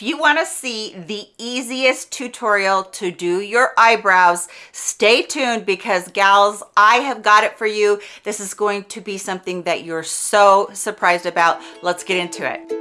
if you want to see the easiest tutorial to do your eyebrows, stay tuned because gals, I have got it for you. This is going to be something that you're so surprised about. Let's get into it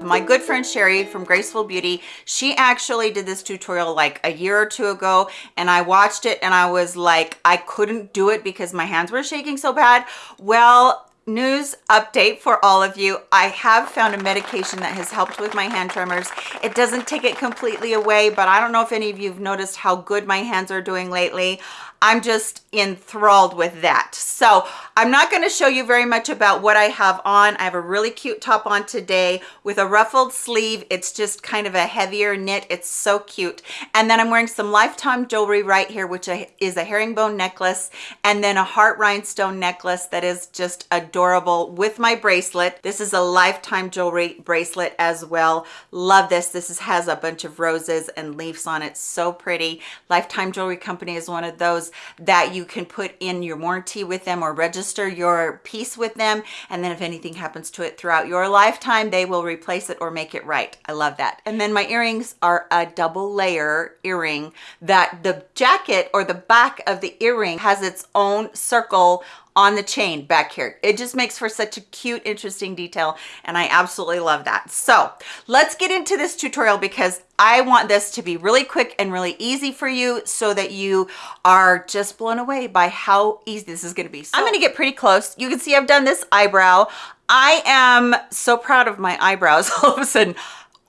my good friend Sherry from Graceful Beauty, she actually did this tutorial like a year or two ago and I watched it and I was like, I couldn't do it because my hands were shaking so bad. Well, news update for all of you. I have found a medication that has helped with my hand tremors. It doesn't take it completely away but i don't know if any of you have noticed how good my hands are doing lately I'm just enthralled with that. So I'm not going to show you very much about what I have on. I have a really cute top on today with a ruffled sleeve. It's just kind of a heavier knit. It's so cute. And then I'm wearing some Lifetime jewelry right here, which is a herringbone necklace and then a heart rhinestone necklace that is just adorable with my bracelet. This is a Lifetime jewelry bracelet as well. Love this. This is, has a bunch of roses and leaves on it. So pretty. Lifetime Jewelry Company is one of those that you can put in your warranty with them or register your piece with them. And then if anything happens to it throughout your lifetime, they will replace it or make it right. I love that. And then my earrings are a double layer earring that the jacket or the back of the earring has its own circle on the chain back here. It just makes for such a cute, interesting detail, and I absolutely love that. So let's get into this tutorial because I want this to be really quick and really easy for you so that you are just blown away by how easy this is gonna be. So I'm gonna get pretty close. You can see I've done this eyebrow. I am so proud of my eyebrows all of a sudden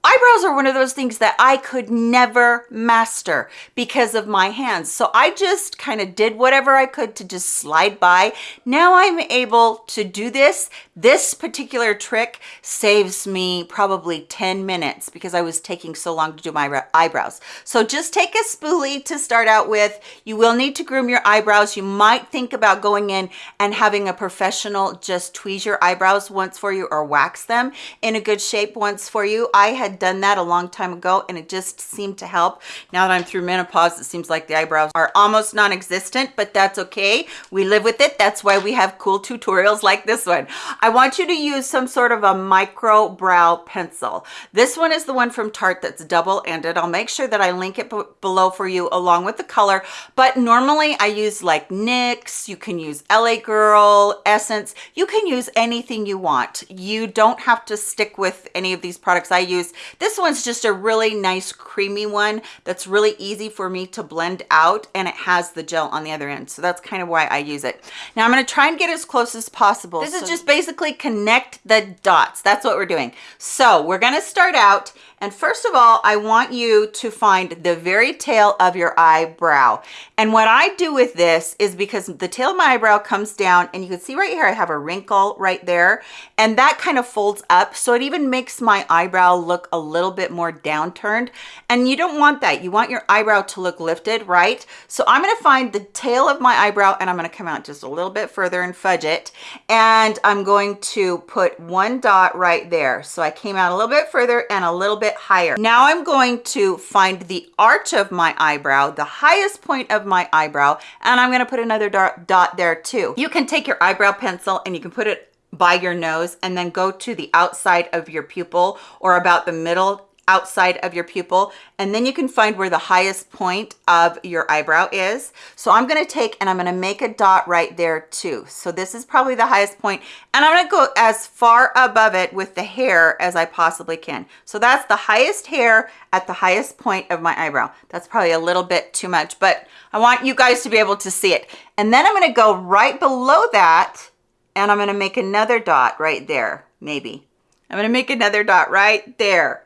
eyebrows are one of those things that I could never master because of my hands. So I just kind of did whatever I could to just slide by. Now I'm able to do this. This particular trick saves me probably 10 minutes because I was taking so long to do my eyebrows. So just take a spoolie to start out with. You will need to groom your eyebrows. You might think about going in and having a professional just tweeze your eyebrows once for you or wax them in a good shape once for you. I had had done that a long time ago and it just seemed to help. Now that I'm through menopause, it seems like the eyebrows are almost non-existent, but that's okay. We live with it. That's why we have cool tutorials like this one. I want you to use some sort of a micro brow pencil. This one is the one from Tarte that's double-ended. I'll make sure that I link it below for you along with the color, but normally I use like NYX, you can use LA Girl, Essence, you can use anything you want. You don't have to stick with any of these products I use. This one's just a really nice creamy one that's really easy for me to blend out and it has the gel on the other end. So that's kind of why I use it. Now I'm going to try and get as close as possible. This so is just basically connect the dots. That's what we're doing. So we're going to start out and first of all, I want you to find the very tail of your eyebrow. And what I do with this is because the tail of my eyebrow comes down and you can see right here, I have a wrinkle right there and that kind of folds up. So it even makes my eyebrow look a little bit more downturned. And you don't want that. You want your eyebrow to look lifted, right? So I'm going to find the tail of my eyebrow and I'm going to come out just a little bit further and fudge it. And I'm going to put one dot right there. So I came out a little bit further and a little bit bit higher. Now I'm going to find the arch of my eyebrow, the highest point of my eyebrow, and I'm going to put another dot there too. You can take your eyebrow pencil and you can put it by your nose and then go to the outside of your pupil or about the middle outside of your pupil and then you can find where the highest point of your eyebrow is. So i'm going to take and i'm going to make a dot right there too. So this is probably the highest point and i'm going to go as far above it with the hair as i possibly can. So that's the highest hair at the highest point of my eyebrow. That's probably a little bit too much but i want you guys to be able to see it. And then i'm going to go right below that and i'm going to make another dot right there maybe. I'm going to make another dot right there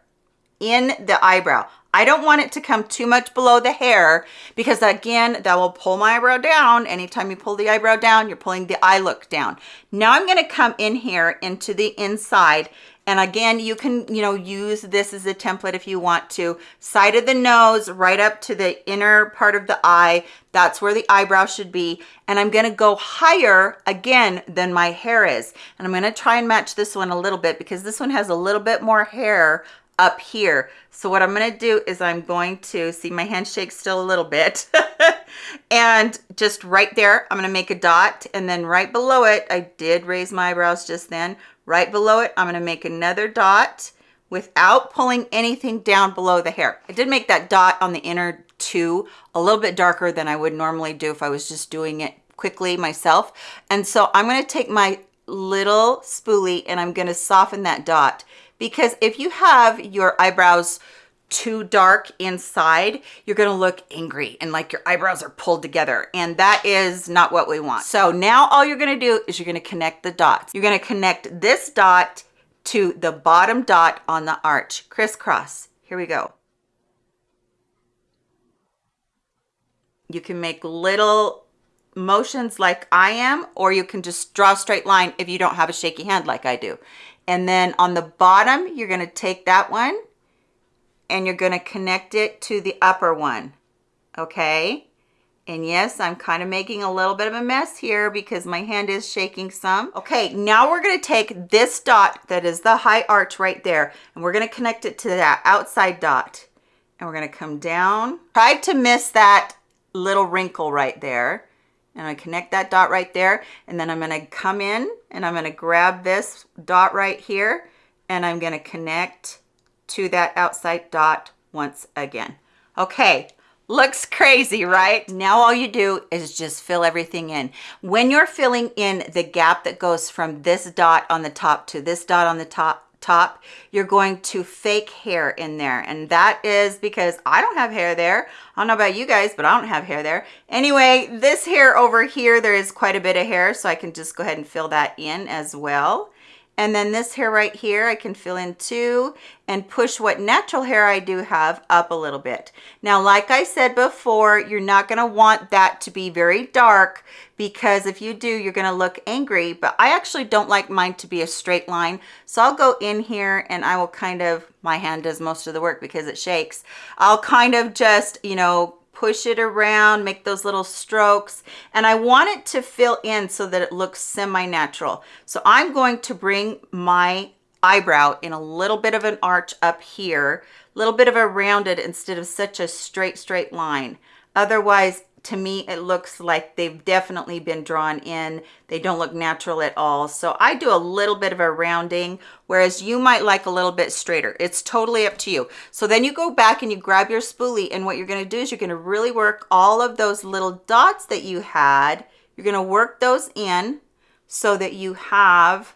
in the eyebrow. I don't want it to come too much below the hair because again, that will pull my eyebrow down. Anytime you pull the eyebrow down, you're pulling the eye look down. Now I'm gonna come in here into the inside and again, you can, you know, use this as a template if you want to. Side of the nose, right up to the inner part of the eye. That's where the eyebrow should be. And I'm gonna go higher again than my hair is. And I'm gonna try and match this one a little bit because this one has a little bit more hair up here. So what I'm going to do is I'm going to see my hand handshake still a little bit and just right there, I'm going to make a dot and then right below it, I did raise my eyebrows just then. right below it, I'm gonna make another dot without pulling anything down below the hair. I did make that dot on the inner two a little bit darker than I would normally do if I was just doing it quickly myself. And so I'm gonna take my little spoolie and I'm gonna soften that dot because if you have your eyebrows too dark inside, you're gonna look angry and like your eyebrows are pulled together. And that is not what we want. So now all you're gonna do is you're gonna connect the dots. You're gonna connect this dot to the bottom dot on the arch, crisscross. Here we go. You can make little motions like I am, or you can just draw a straight line if you don't have a shaky hand like I do. And then on the bottom, you're gonna take that one and you're gonna connect it to the upper one, okay? And yes, I'm kind of making a little bit of a mess here because my hand is shaking some. Okay, now we're gonna take this dot that is the high arch right there, and we're gonna connect it to that outside dot. And we're gonna come down. Try to miss that little wrinkle right there and I connect that dot right there and then I'm going to come in and I'm going to grab this dot right here and I'm going to connect to that outside dot once again. Okay, looks crazy, right? Now all you do is just fill everything in. When you're filling in the gap that goes from this dot on the top to this dot on the top, top, you're going to fake hair in there. And that is because I don't have hair there. I don't know about you guys, but I don't have hair there. Anyway, this hair over here, there is quite a bit of hair, so I can just go ahead and fill that in as well. And then this hair right here, I can fill in too and push what natural hair I do have up a little bit. Now, like I said before, you're not gonna want that to be very dark because if you do, you're gonna look angry, but I actually don't like mine to be a straight line. So I'll go in here and I will kind of, my hand does most of the work because it shakes. I'll kind of just, you know, push it around, make those little strokes. And I want it to fill in so that it looks semi-natural. So I'm going to bring my eyebrow in a little bit of an arch up here, a little bit of a rounded instead of such a straight, straight line. Otherwise, to me, it looks like they've definitely been drawn in. They don't look natural at all. So I do a little bit of a rounding, whereas you might like a little bit straighter. It's totally up to you. So then you go back and you grab your spoolie and what you're gonna do is you're gonna really work all of those little dots that you had. You're gonna work those in so that you have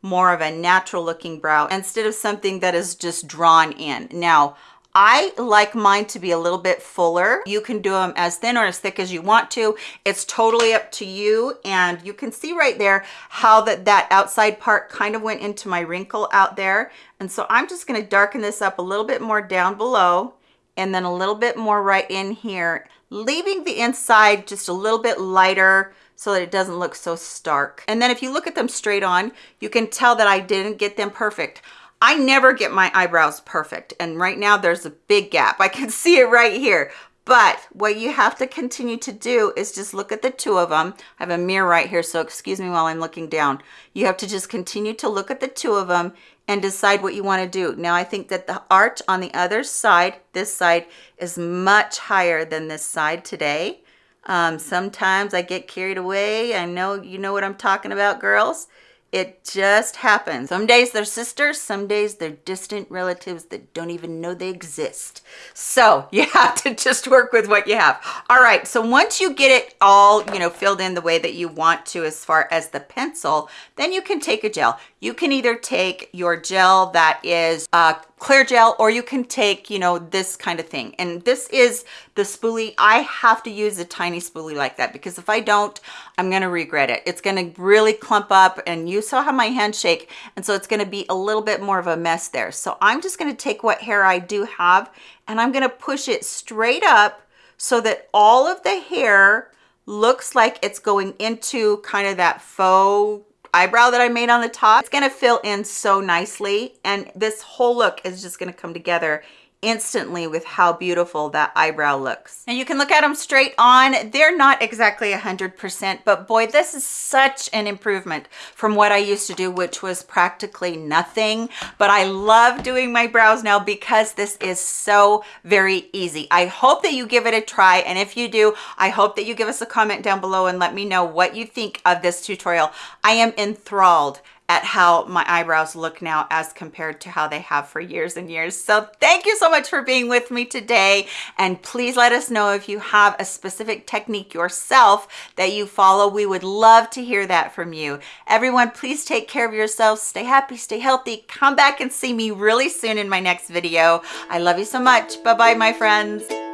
more of a natural looking brow instead of something that is just drawn in. Now, I like mine to be a little bit fuller. You can do them as thin or as thick as you want to. It's totally up to you. And you can see right there how that, that outside part kind of went into my wrinkle out there. And so I'm just gonna darken this up a little bit more down below and then a little bit more right in here, leaving the inside just a little bit lighter so that it doesn't look so stark. And then if you look at them straight on, you can tell that I didn't get them perfect. I never get my eyebrows perfect. And right now there's a big gap. I can see it right here. But what you have to continue to do is just look at the two of them. I have a mirror right here, so excuse me while I'm looking down. You have to just continue to look at the two of them and decide what you want to do. Now, I think that the arch on the other side, this side, is much higher than this side today. Um, sometimes I get carried away. I know you know what I'm talking about, girls. It just happens. Some days they're sisters, some days they're distant relatives that don't even know they exist. So you have to just work with what you have. All right, so once you get it all, you know, filled in the way that you want to as far as the pencil, then you can take a gel. You can either take your gel that is uh, clear gel or you can take you know this kind of thing. And this is the spoolie. I have to use a tiny spoolie like that because if i don't i'm going to regret it. It's going to really clump up and you saw how my hand shake and so it's going to be a little bit more of a mess there. So i'm just going to take what hair i do have and i'm going to push it straight up so that all of the hair looks like it's going into kind of that faux eyebrow that I made on the top. It's gonna fill in so nicely and this whole look is just gonna come together instantly with how beautiful that eyebrow looks. And you can look at them straight on. They're not exactly 100%, but boy, this is such an improvement from what I used to do, which was practically nothing. But I love doing my brows now because this is so very easy. I hope that you give it a try. And if you do, I hope that you give us a comment down below and let me know what you think of this tutorial. I am enthralled at how my eyebrows look now as compared to how they have for years and years. So thank you so much for being with me today. And please let us know if you have a specific technique yourself that you follow. We would love to hear that from you. Everyone, please take care of yourselves. Stay happy, stay healthy. Come back and see me really soon in my next video. I love you so much. Bye-bye, my friends.